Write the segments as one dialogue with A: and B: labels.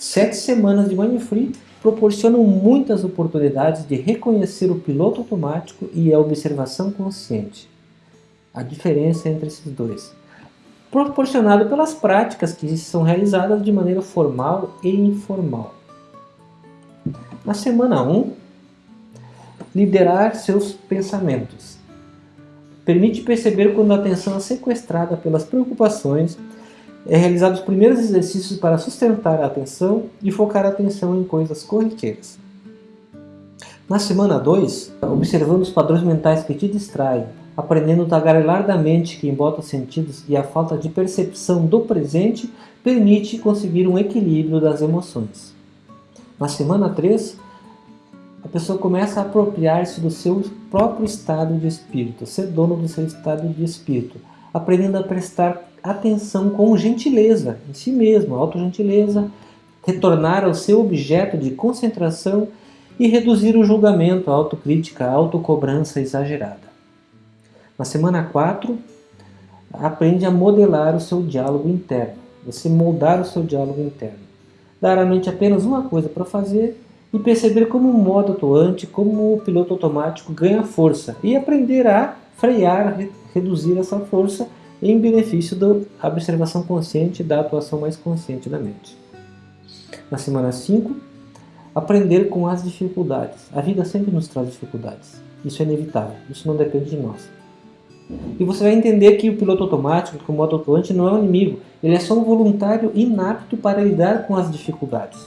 A: Sete semanas de Mind Free proporcionam muitas oportunidades de reconhecer o piloto automático e a observação consciente. A diferença entre esses dois. Proporcionado pelas práticas que são realizadas de maneira formal e informal. Na semana 1, liderar seus pensamentos. Permite perceber quando a atenção é sequestrada pelas preocupações, é realizado os primeiros exercícios para sustentar a atenção e focar a atenção em coisas corriqueiras. Na semana 2, observando os padrões mentais que te distraem, aprendendo o tagarelar da mente que embota os sentidos e a falta de percepção do presente, permite conseguir um equilíbrio das emoções. Na semana 3, a pessoa começa a apropriar-se do seu próprio estado de espírito, ser dono do seu estado de espírito, aprendendo a prestar atenção com gentileza em si mesmo, autogentileza, retornar ao seu objeto de concentração e reduzir o julgamento, a autocrítica, a autocobrança exagerada. Na semana 4, aprende a modelar o seu diálogo interno, você moldar o seu diálogo interno. Dar à mente apenas uma coisa para fazer e perceber como o modo atuante, como o piloto automático ganha força e aprender a frear, reduzir essa força em benefício da observação consciente da atuação mais consciente da mente. Na semana 5, aprender com as dificuldades. A vida sempre nos traz dificuldades. Isso é inevitável, isso não depende de nós. E você vai entender que o piloto automático, que o modo atuante, não é um inimigo. Ele é só um voluntário inapto para lidar com as dificuldades.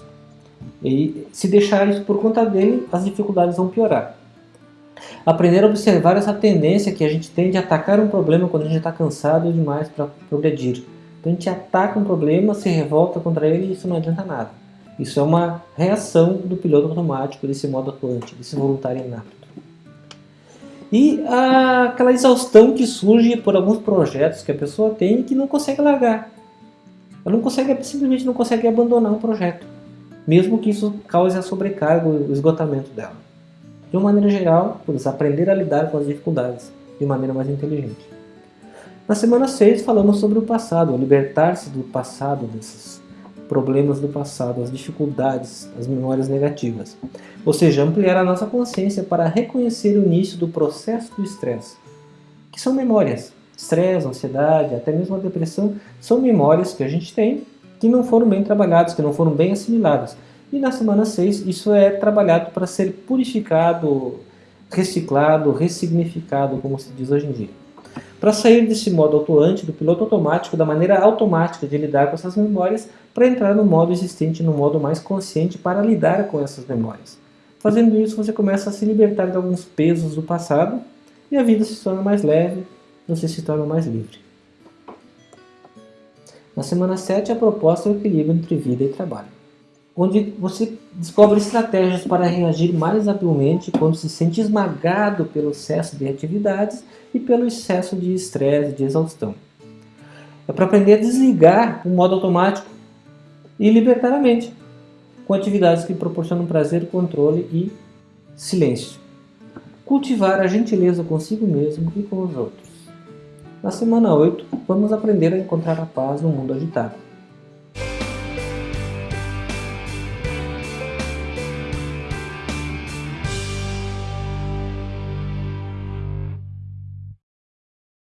A: E se deixar isso por conta dele, as dificuldades vão piorar. Aprender a observar essa tendência que a gente tem de atacar um problema quando a gente está cansado demais para progredir. Então a gente ataca um problema, se revolta contra ele e isso não adianta nada. Isso é uma reação do piloto automático, desse modo atuante, desse voluntário inapto. E a, aquela exaustão que surge por alguns projetos que a pessoa tem e que não consegue largar. Ela não consegue, simplesmente não consegue abandonar um projeto mesmo que isso cause a sobrecarga, o esgotamento dela. De uma maneira geral, por aprender a lidar com as dificuldades de maneira mais inteligente. Na semana 6 falamos sobre o passado, libertar-se do passado, desses problemas do passado, as dificuldades, as memórias negativas. Ou seja, ampliar a nossa consciência para reconhecer o início do processo do estresse, que são memórias. Estresse, ansiedade, até mesmo a depressão, são memórias que a gente tem que não foram bem trabalhados, que não foram bem assimilados. E na semana 6 isso é trabalhado para ser purificado, reciclado, ressignificado, como se diz hoje em dia. Para sair desse modo atuante, do piloto automático, da maneira automática de lidar com essas memórias, para entrar no modo existente, no modo mais consciente para lidar com essas memórias. Fazendo isso, você começa a se libertar de alguns pesos do passado e a vida se torna mais leve, você se torna mais livre. Na semana 7, a proposta é o equilíbrio entre vida e trabalho, onde você descobre estratégias para reagir mais habilmente quando se sente esmagado pelo excesso de atividades e pelo excesso de estresse e de exaustão. É para aprender a desligar o modo automático e libertar a mente, com atividades que proporcionam prazer, controle e silêncio. Cultivar a gentileza consigo mesmo e com os outros. Na semana 8, vamos aprender a encontrar a paz no mundo agitado.